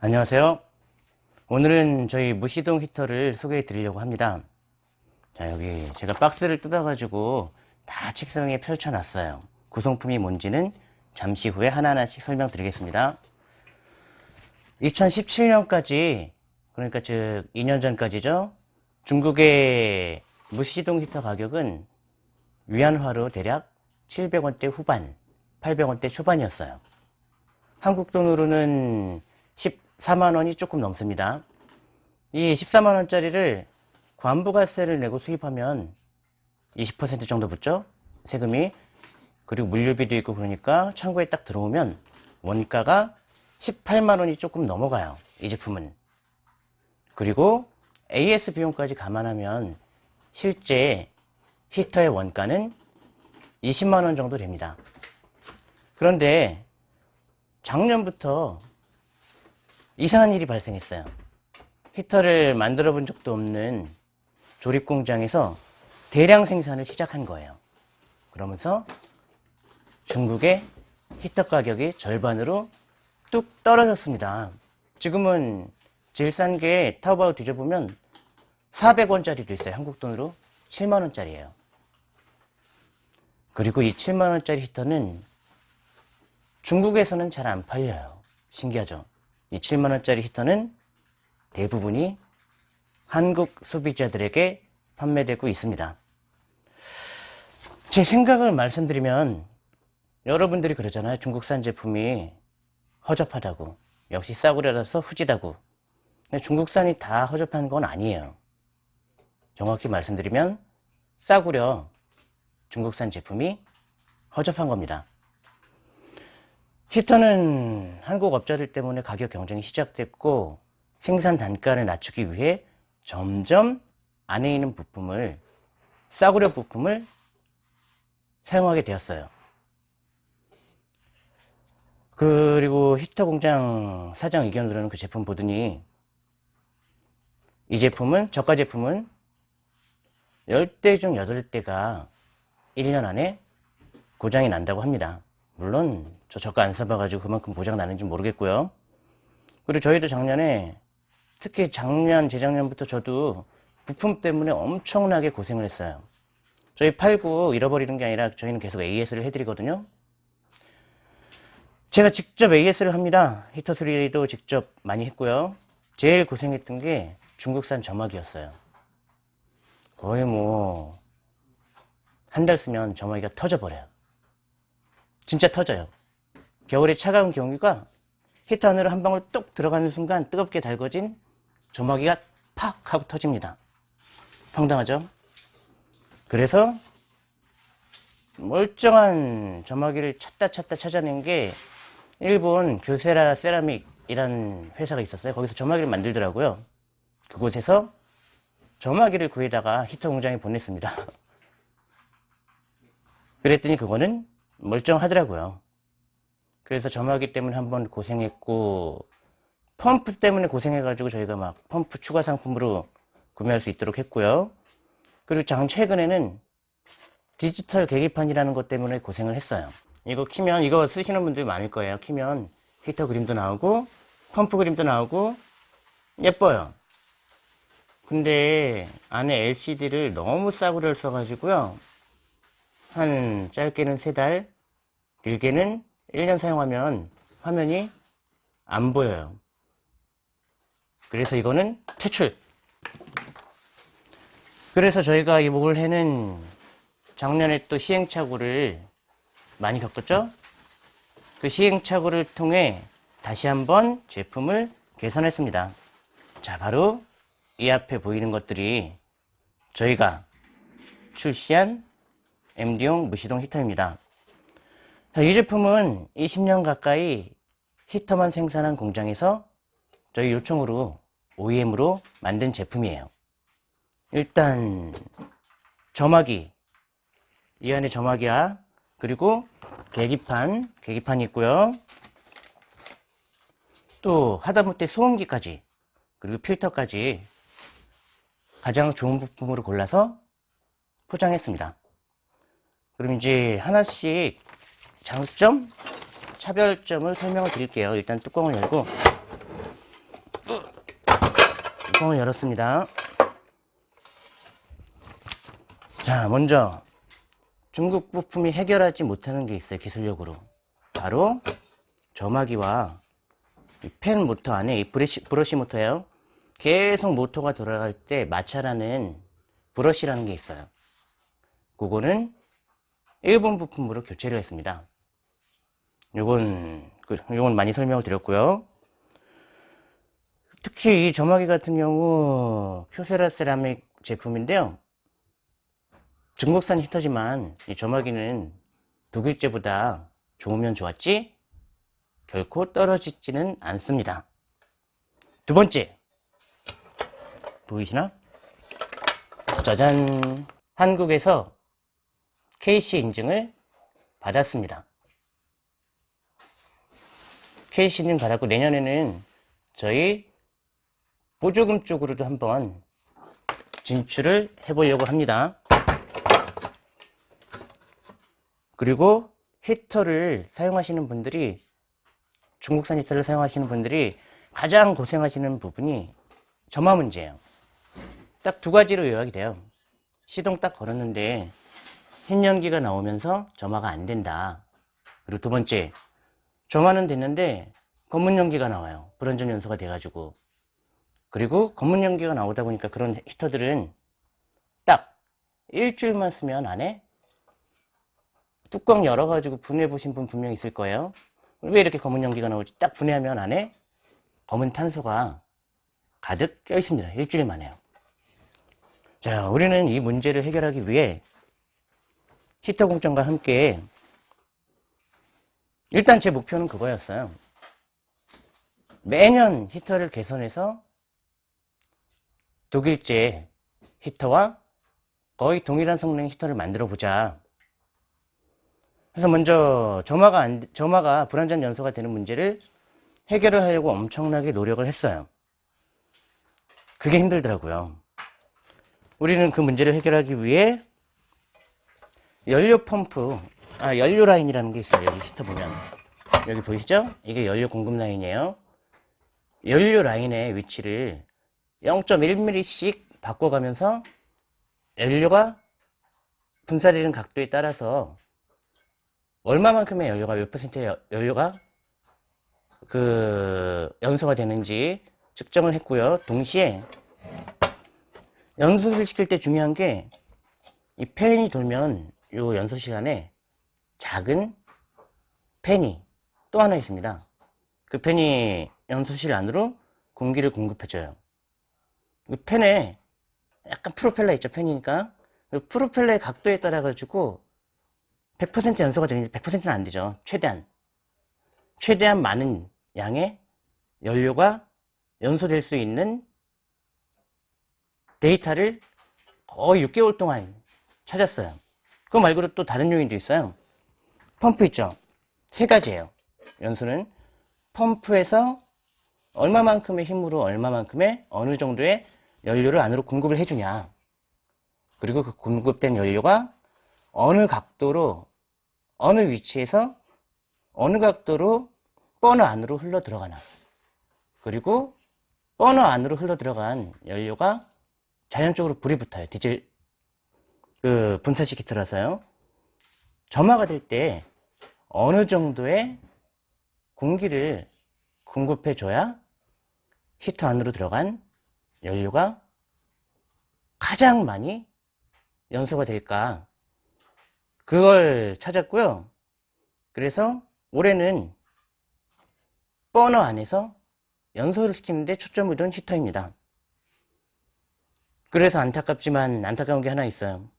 안녕하세요. 오늘은 저희 무시동 히터를 소개해 드리려고 합니다. 자 여기 제가 박스를 뜯어 가지고 다 책상에 펼쳐 놨어요. 구성품이 뭔지는 잠시 후에 하나하나씩 설명드리겠습니다. 2017년까지 그러니까 즉 2년 전까지죠? 중국의 무시동 히터 가격은 위안화로 대략 700원대 후반 800원대 초반이었어요. 한국 돈으로는 14만원이 조금 넘습니다. 이 14만원짜리를 관부가세를 내고 수입하면 20% 정도 붙죠? 세금이. 그리고 물류비도 있고 그러니까 창고에 딱 들어오면 원가가 18만원이 조금 넘어가요. 이 제품은. 그리고 AS 비용까지 감안하면 실제 히터의 원가는 20만원 정도 됩니다. 그런데 작년부터 이상한 일이 발생했어요. 히터를 만들어 본 적도 없는 조립 공장에서 대량 생산을 시작한 거예요. 그러면서 중국의 히터 가격이 절반으로 뚝 떨어졌습니다. 지금은 제일 싼 게 타오바오 뒤져보면 400원짜리도 있어요. 한국 돈으로 7만원짜리예요. 그리고 이 7만원짜리 히터는 중국에서는 잘 안 팔려요. 신기하죠? 이 7만원짜리 히터는 대부분이 한국 소비자들에게 판매되고 있습니다. 제 생각을 말씀드리면 여러분들이 그러잖아요. 중국산 제품이 허접하다고. 역시 싸구려라서 후지다고. 중국산이 다 허접한 건 아니에요. 정확히 말씀드리면 싸구려 중국산 제품이 허접한 겁니다. 히터는 한국 업자들 때문에 가격 경쟁이 시작됐고 생산 단가를 낮추기 위해 점점 안에 있는 부품을 싸구려 부품을 사용하게 되었어요. 그리고 히터 공장 사장 의견으로는 그 제품 보더니 이 제품은 저가 제품은 10대 중 8대가 1년 안에 고장이 난다고 합니다. 물론 저 저가 안 써봐가지고 그만큼 고장 나는지 모르겠고요. 그리고 저희도 작년에 특히 작년, 재작년부터 저도 부품 때문에 엄청나게 고생을 했어요. 저희 팔고 잃어버리는 게 아니라 저희는 계속 AS를 해드리거든요. 제가 직접 AS를 합니다. 히터 수리도 직접 많이 했고요. 제일 고생했던 게 중국산 점막이었어요. 거의 뭐 한 달 쓰면 점막이가 터져버려요. 진짜 터져요. 겨울에 차가운 경유가 히터 안으로 한 방울 뚝 들어가는 순간 뜨겁게 달궈진 조마기가 팍 하고 터집니다. 황당하죠? 그래서 멀쩡한 점막이를 찾다 찾다 찾아낸 게 일본 교세라 세라믹이라는 회사가 있었어요. 거기서 점막이를 만들더라고요. 그곳에서 점막이를 구해다가 히터 공장에 보냈습니다. 그랬더니 그거는 멀쩡하더라고요. 그래서 점화기 때문에 한번 고생했고 펌프 때문에 고생해가지고 저희가 막 펌프 추가 상품으로 구매할 수 있도록 했고요. 그리고 장 최근에는 디지털 계기판이라는 것 때문에 고생을 했어요. 이거 키면 이거 쓰시는 분들 많을 거예요. 키면 히터 그림도 나오고 펌프 그림도 나오고 예뻐요. 근데 안에 LCD를 너무 싸구려를 써가지고요. 한 짧게는 3달, 길게는 1년 사용하면 화면이 안 보여요. 그래서 이거는 퇴출. 그래서 저희가 이 올해는 작년에 또 시행착오를 많이 겪었죠? 그 시행착오를 통해 다시 한번 제품을 개선했습니다. 자, 바로 이 앞에 보이는 것들이 저희가 출시한 MD용 무시동 히터입니다. 이 제품은 20년 가까이 히터만 생산한 공장에서 저희 요청으로 OEM으로 만든 제품이에요. 일단 점화기 이 안에 점화기야 그리고 계기판 계기판이 있고요. 또 하다못해 소음기까지 그리고 필터까지 가장 좋은 부품으로 골라서 포장했습니다. 그럼 이제 하나씩 장점, 차별점을 설명을 드릴게요. 일단 뚜껑을 열고 뚜껑을 열었습니다. 자, 먼저 중국 부품이 해결하지 못하는 게 있어요. 기술력으로. 바로 점화기와 이펜 모터 안에 이 브러시, 브러시 모터예요. 계속 모터가 돌아갈 때 마찰하는 브러시라는 게 있어요. 그거는 일본 부품으로 교체를 했습니다. 요건, 그, 요건 많이 설명을 드렸고요. 특히 이 점화기 같은 경우 큐세라 세라믹 제품인데요. 중국산 히터지만 이 점화기는 독일제보다 좋으면 좋았지 결코 떨어지지는 않습니다. 두 번째 보이시나? 짜잔 한국에서 KC 인증을 받았습니다. KC 인증 받았고 내년에는 저희 보조금 쪽으로도 한번 진출을 해보려고 합니다. 그리고 히터를 사용하시는 분들이 중국산 히터를 사용하시는 분들이 가장 고생하시는 부분이 점화 문제예요. 딱 두 가지로 요약이 돼요. 시동 딱 걸었는데 흰 연기가 나오면서 점화가 안 된다. 그리고 두 번째, 점화는 됐는데 검은 연기가 나와요. 불완전 연소가 돼가지고. 그리고 검은 연기가 나오다 보니까 그런 히터들은 딱 일주일만 쓰면 안에 뚜껑 열어가지고 분해해 보신 분 분명 있을 거예요. 왜 이렇게 검은 연기가 나오지? 딱 분해하면 안에 검은 탄소가 가득 껴 있습니다. 일주일 만에요. 자, 우리는 이 문제를 해결하기 위해 히터 공정과 함께 일단 제 목표는 그거였어요. 매년 히터를 개선해서 독일제 히터와 거의 동일한 성능의 히터를 만들어 보자. 그래서 먼저 점화가 안, 점화가 불완전 연소가 되는 문제를 해결을 하려고 엄청나게 노력을 했어요. 그게 힘들더라고요. 우리는 그 문제를 해결하기 위해 연료 펌프, 아, 연료 라인이라는 게 있어요. 여기 히터 보면. 여기 보이시죠? 이게 연료 공급 라인이에요. 연료 라인의 위치를 0.1mm씩 바꿔가면서 연료가 분사되는 각도에 따라서 얼마만큼의 연료가 몇 퍼센트의 연료가 그 연소가 되는지 측정을 했고요. 동시에 연소를 시킬 때 중요한 게 이 팬이 돌면 요 연소 시간에 작은 팬이 또 하나 있습니다. 그 팬이 연소실 안으로 공기를 공급해줘요. 이 팬에 약간 프로펠러 있죠, 팬이니까. 그 프로펠러의 각도에 따라 가지고 100% 연소가 되는지 100%는 안 되죠. 최대한. 최대한 많은 양의 연료가 연소될 수 있는 데이터를 거의 6개월 동안 찾았어요. 그거 말고도 또 다른 요인도 있어요. 펌프 있죠? 세 가지예요. 연소는 펌프에서 얼마만큼의 힘으로 얼마만큼의 어느 정도의 연료를 안으로 공급을 해주냐. 그리고 그 공급된 연료가 어느 각도로 어느 위치에서 어느 각도로 버너 안으로 흘러 들어가나 그리고 버너 안으로 흘러 들어간 연료가 자연적으로 불이 붙어요 디젤 그 분사식 히터라서요 점화가 될 때 어느 정도의 공기를 공급해 줘야 히터 안으로 들어간 연료가 가장 많이 연소가 될까 그걸 찾았고요. 그래서 올해는 버너 안에서 연소를 시키는데 초점을 둔 히터입니다. 그래서 안타깝지만 안타까운 게 하나 있어요.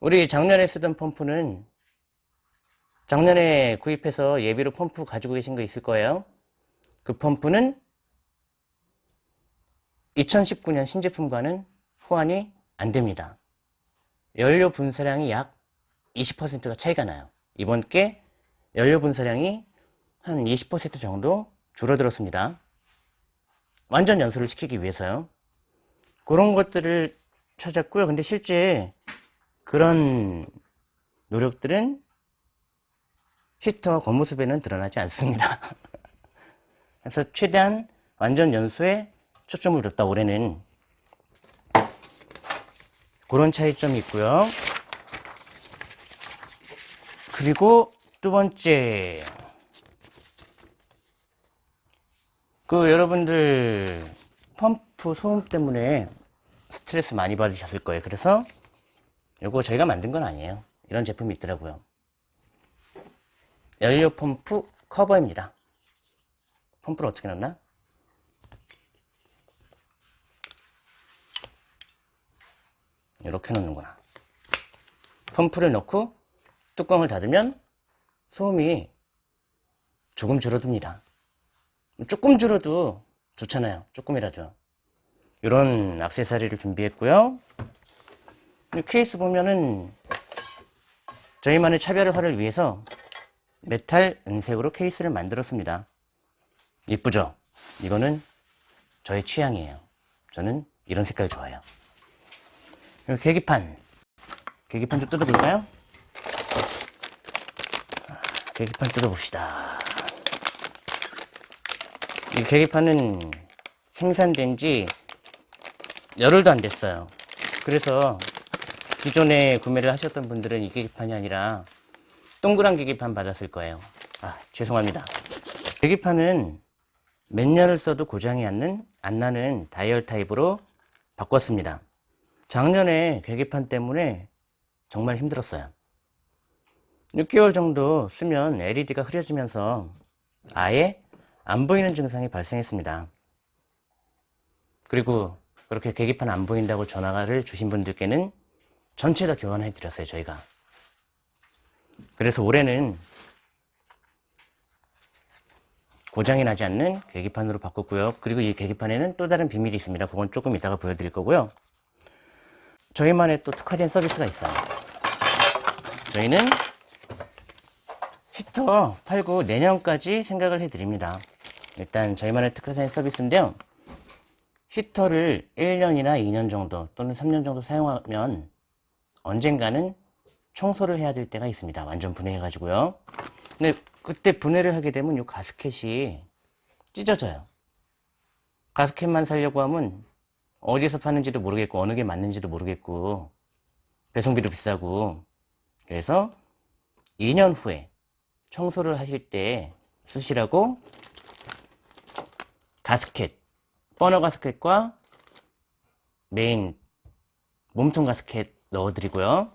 우리 작년에 쓰던 펌프는 작년에 구입해서 예비로 펌프 가지고 계신 거 있을 거예요. 그 펌프는 2019년 신제품과는 호환이 안 됩니다. 연료 분사량이 약 20%가 차이가 나요. 이번 게 연료 분사량이 한 20% 정도 줄어들었습니다. 완전 연소를 시키기 위해서요. 그런 것들을 찾았고요. 근데 실제 그런 노력들은 히터 겉모습에는 드러나지 않습니다. 그래서 최대한 완전 연소에 초점을 뒀다 올해는 그런 차이점이 있고요. 그리고 두 번째 그 여러분들 펌프 소음 때문에 스트레스 많이 받으셨을 거예요. 그래서 이거 저희가 만든 건 아니에요. 이런 제품이 있더라고요. 연료 펌프 커버입니다. 펌프를 어떻게 넣나? 이렇게 넣는구나. 펌프를 넣고 뚜껑을 닫으면 소음이 조금 줄어듭니다. 조금 줄어도 좋잖아요. 조금이라도. 이런 악세사리를 준비했고요. 이 케이스 보면은 저희만의 차별화를 위해서 메탈 은색으로 케이스를 만들었습니다. 이쁘죠? 이거는 저의 취향이에요. 저는 이런 색깔 좋아해요. 그리고 계기판. 계기판 좀 뜯어볼까요? 계기판 뜯어봅시다. 이 계기판은 생산된 지 열흘도 안 됐어요. 그래서 기존에 구매를 하셨던 분들은 이 계기판이 아니라 동그란 계기판 받았을 거예요. 아, 죄송합니다. 계기판은 몇 년을 써도 고장이 안, 안 나는 다이얼 타입으로 바꿨습니다. 작년에 계기판 때문에 정말 힘들었어요. 6개월 정도 쓰면 LED가 흐려지면서 아예 안 보이는 증상이 발생했습니다. 그리고 그렇게 계기판 안 보인다고 전화를 주신 분들께는 전체 다 교환해 드렸어요, 저희가. 그래서 올해는 고장이 나지 않는 계기판으로 바꿨고요. 그리고 이 계기판에는 또 다른 비밀이 있습니다. 그건 조금 이따가 보여드릴 거고요. 저희만의 또 특화된 서비스가 있어요. 저희는 히터 팔고 내년까지 생각을 해드립니다. 일단 저희만의 특화된 서비스인데요. 히터를 1년이나 2년 정도 또는 3년 정도 사용하면 언젠가는 청소를 해야 될 때가 있습니다. 완전 분해해 가지고요. 근데 그때 분해를 하게 되면 이 가스켓이 찢어져요. 가스켓만 살려고 하면 어디서 파는지도 모르겠고 어느 게 맞는지도 모르겠고 배송비도 비싸고 그래서 2년 후에 청소를 하실 때 쓰시라고 가스켓 버너 가스켓과 메인 몸통 가스켓 넣어 드리고요.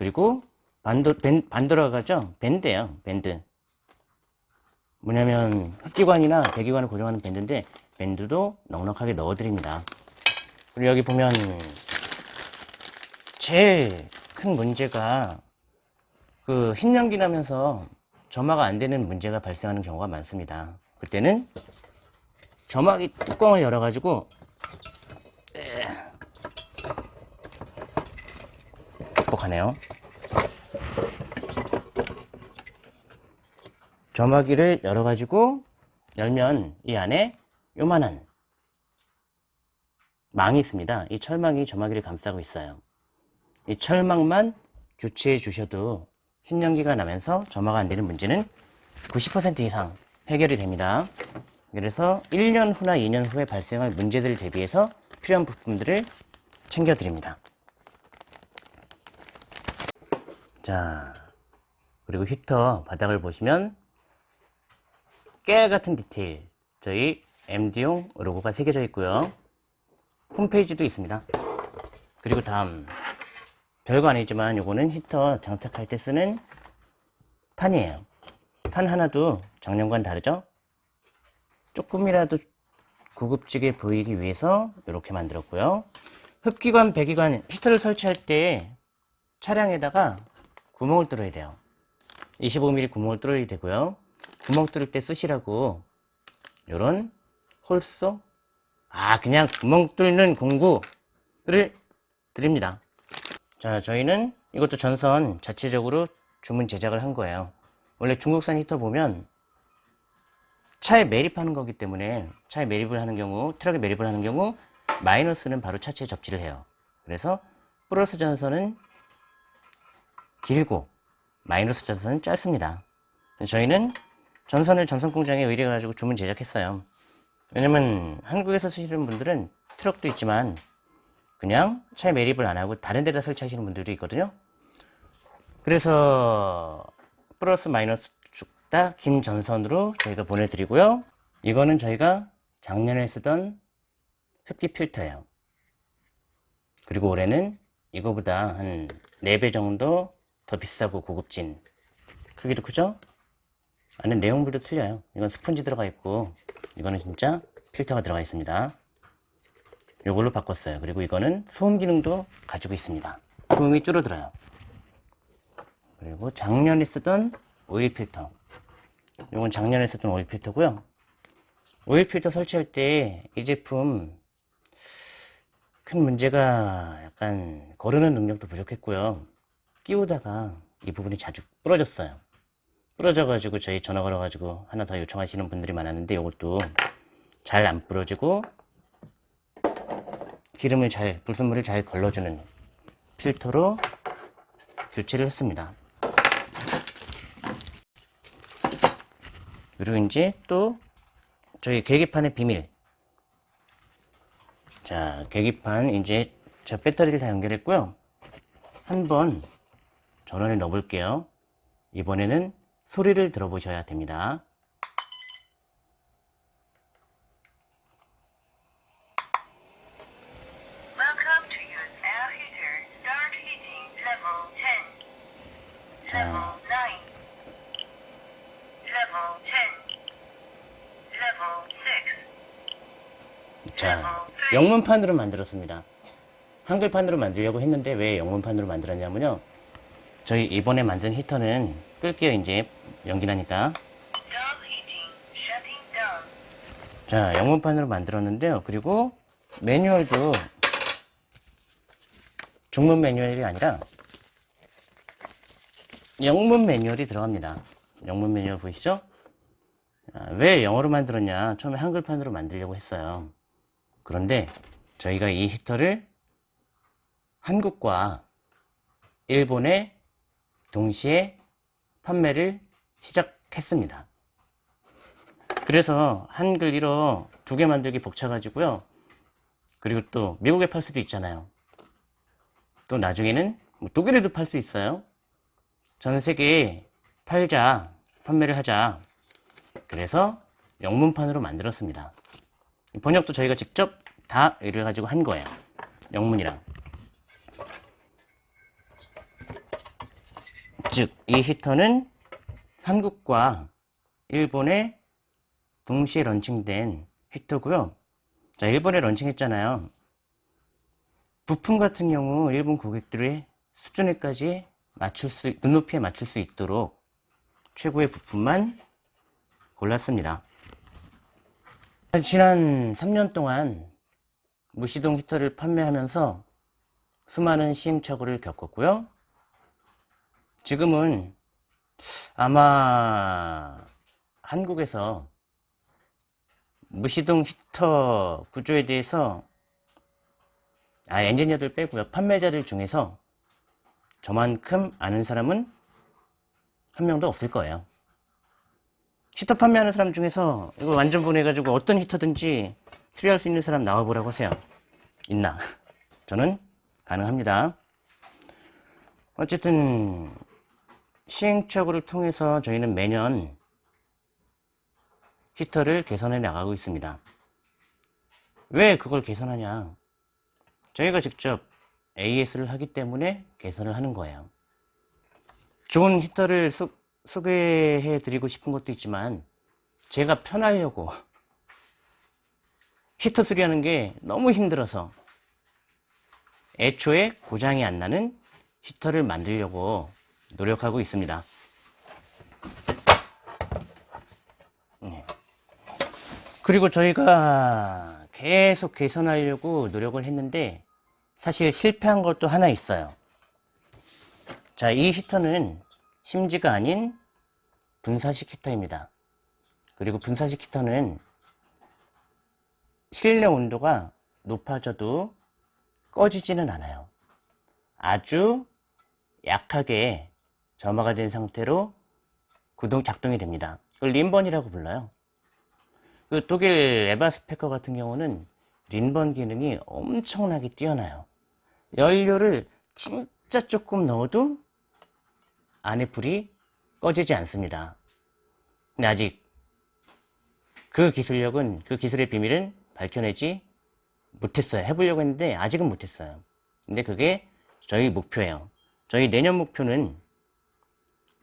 그리고 반도, 밴, 반도라고 하죠? 밴드예요 밴드. 뭐냐면 흡기관이나 배기관을 고정하는 밴드인데 밴드도 넉넉하게 넣어 드립니다. 그리고 여기 보면 제일 큰 문제가 그 흰 연기 나면서 점화가 안 되는 문제가 발생하는 경우가 많습니다. 그때는 점화기 뚜껑을 열어 가지고 극복하네요. 점화기를 열어가지고 열면 이 안에 요만한 망이 있습니다. 이 철망이 점화기를 감싸고 있어요. 이 철망만 교체해 주셔도 흰연기가 나면서 점화가 안 되는 문제는 90% 이상 해결이 됩니다. 그래서 1년 후나 2년 후에 발생할 문제들을 대비해서 필요한 부품들을 챙겨드립니다. 자, 그리고 히터 바닥을 보시면 깨알 같은 디테일 저희 MD용 로고가 새겨져 있고요. 홈페이지도 있습니다. 그리고 다음 별거 아니지만 요거는 히터 장착할 때 쓰는 판이에요. 판 하나도 작년과는 다르죠? 조금이라도 고급지게 보이기 위해서 이렇게 만들었고요. 흡기관, 배기관, 히터를 설치할 때 차량에다가 구멍을 뚫어야 돼요. 25mm 구멍을 뚫어야 되고요. 구멍 뚫을 때 쓰시라고 이런 홀소 아 그냥 구멍 뚫는 공구를 드립니다. 자 저희는 이것도 전선 자체적으로 주문 제작을 한 거예요. 원래 중국산 히터 보면 차에 매립하는 거기 때문에 차에 매립을 하는 경우 트럭에 매립을 하는 경우 마이너스는 바로 차체에 접지를 해요. 그래서 플러스 전선은 길고 마이너스 전선은 짧습니다. 저희는 전선을 전선 공장에 의뢰해 가지고 주문 제작했어요. 왜냐면 한국에서 쓰시는 분들은 트럭도 있지만 그냥 차에 매립을 안 하고 다른 데다 설치하시는 분들도 있거든요. 그래서 플러스 마이너스 다긴 전선으로 저희가 보내드리고요. 이거는 저희가 작년에 쓰던 흡기 필터예요. 그리고 올해는 이거보다 한 4배 정도 더 비싸고 고급진 크기도 크죠? 안에 내용물도 틀려요. 이건 스펀지 들어가 있고 이거는 진짜 필터가 들어가 있습니다. 이걸로 바꿨어요. 그리고 이거는 소음 기능도 가지고 있습니다. 소음이 줄어들어요. 그리고 작년에 쓰던 오일 필터 이건 작년에 쓰던 오일 필터고요. 오일 필터 설치할 때 이 제품 큰 문제가 약간 거르는 능력도 부족했고요. 끼우다가 이 부분이 자주 부러졌어요. 부러져 가지고 저희 전화 걸어 가지고 하나 더 요청하시는 분들이 많았는데 이것도 잘 안 부러지고 기름을 잘, 불순물을 잘 걸러주는 필터로 교체를 했습니다. 그리고 이제 또 저희 계기판의 비밀. 자, 계기판 이제 저 배터리를 다 연결했고요. 한번 전원을 넣어볼게요. 이번에는 소리를 들어보셔야 됩니다. Welcome to your air heater. Start heating level 10. Level 9. Level 10. Level 6. 자, 영문판으로 만들었습니다. 한글판으로 만들려고 했는데 왜 영문판으로 만들었냐면요. 저희 이번에 만든 히터는 끌게요, 이제. 연기 나니까. 자, 영문판으로 만들었는데요. 그리고 매뉴얼도 중문 매뉴얼이 아니라 영문 매뉴얼이 들어갑니다. 영문 매뉴얼 보이시죠? 아, 왜 영어로 만들었냐? 처음에 한글판으로 만들려고 했어요. 그런데 저희가 이 히터를 한국과 일본에 동시에 판매를 시작했습니다. 그래서 한글 1어 두 개 만들기 벅차가지고요. 그리고 또 미국에 팔 수도 있잖아요. 또 나중에는 뭐 독일에도 팔 수 있어요. 전 세계에 팔자, 판매를 하자. 그래서 영문판으로 만들었습니다. 번역도 저희가 직접 다 이래가지고 한 거예요. 영문이랑. 즉, 이 히터는 한국과 일본에 동시에 런칭된 히터고요. 자, 일본에 런칭했잖아요. 부품 같은 경우 일본 고객들의 수준에까지 맞출 수, 눈높이에 맞출 수 있도록 최고의 부품만 골랐습니다. 지난 3년 동안 무시동 히터를 판매하면서 수많은 시행착오를 겪었고요. 지금은 아마 한국에서 무시동 히터 구조에 대해서 아 엔지니어들 빼고요. 판매자들 중에서 저만큼 아는 사람은 한 명도 없을 거예요. 히터 판매하는 사람 중에서 이거 완전 보내가지고 어떤 히터든지 수리할 수 있는 사람 나와보라고 하세요. 있나? 저는 가능합니다. 어쨌든 시행착오를 통해서 저희는 매년 히터를 개선해 나가고 있습니다. 왜 그걸 개선하냐? 저희가 직접 AS를 하기 때문에 개선을 하는 거예요. 좋은 히터를 소, 소개해 드리고 싶은 것도 있지만 제가 편하려고 히터 수리하는 게 너무 힘들어서 애초에 고장이 안 나는 히터를 만들려고 노력하고 있습니다. 네. 그리고 저희가 계속 개선하려고 노력을 했는데 사실 실패한 것도 하나 있어요. 자, 이 히터는 심지가 아닌 분사식 히터입니다. 그리고 분사식 히터는 실내 온도가 높아져도 꺼지지는 않아요. 아주 약하게 점화가 된 상태로 구동 작동이 됩니다. 그걸 림번이라고 불러요. 그 독일 에바스페커 같은 경우는 린번 기능이 엄청나게 뛰어나요. 연료를 진짜 조금 넣어도 안에 불이 꺼지지 않습니다. 근데 아직 그 기술력은, 그 기술의 비밀은 밝혀내지 못했어요. 해보려고 했는데 아직은 못했어요. 근데 그게 저희 목표예요. 저희 내년 목표는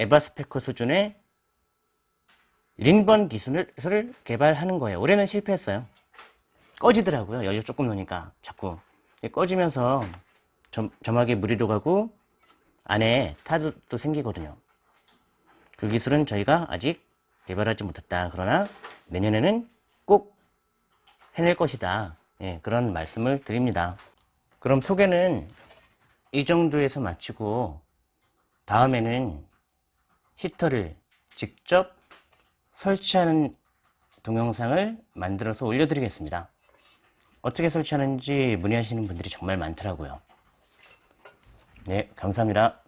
에바스페커 수준의 린번 기술을 개발하는 거예요. 올해는 실패했어요. 꺼지더라고요. 연료 조금 넣으니까 자꾸 꺼지면서 점, 점막에 물이 들어가고 안에 타도 생기거든요. 그 기술은 저희가 아직 개발하지 못했다. 그러나 내년에는 꼭 해낼 것이다. 예, 그런 말씀을 드립니다. 그럼 소개는 이 정도에서 마치고 다음에는 히터를 직접 설치하는 동영상을 만들어서 올려드리겠습니다. 어떻게 설치하는지 문의하시는 분들이 정말 많더라고요. 네, 감사합니다.